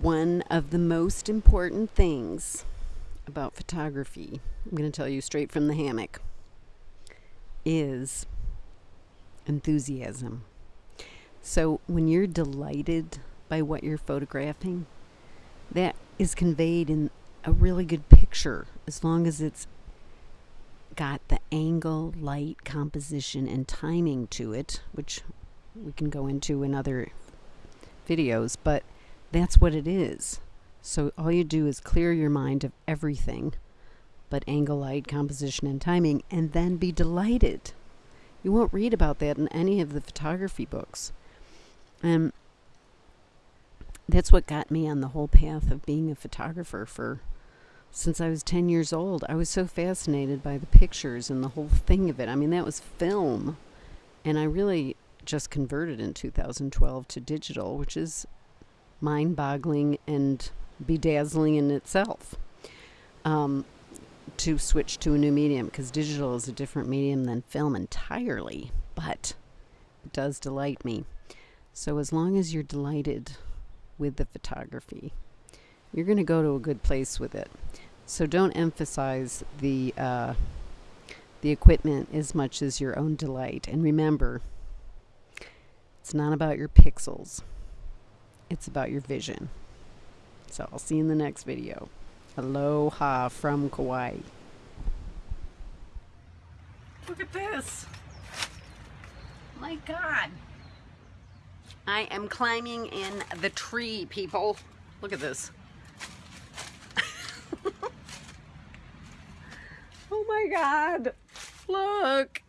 One of the most important things about photography, I'm going to tell you straight from the hammock, is enthusiasm. So when you're delighted by what you're photographing, that is conveyed in a really good picture as long as it's got the angle, light, composition, and timing to it, which we can go into in other videos, but that's what it is. So all you do is clear your mind of everything but angle, light, composition, and timing, and then be delighted. You won't read about that in any of the photography books. And that's what got me on the whole path of being a photographer for since I was 10 years old. I was so fascinated by the pictures and the whole thing of it. I mean, that was film. And I really just converted in 2012 to digital, which is mind boggling and bedazzling in itself. Um, to switch to a new medium because digital is a different medium than film entirely, but it does delight me. So, as long as you're delighted with the photography, you're going to go to a good place with it. So, don't emphasize the uh, the equipment as much as your own delight. And remember, it's not about your pixels, it's about your vision. So, I'll see you in the next video. Aloha from Kauai. Look at this. My God. I am climbing in the tree, people. Look at this. oh my God. Look.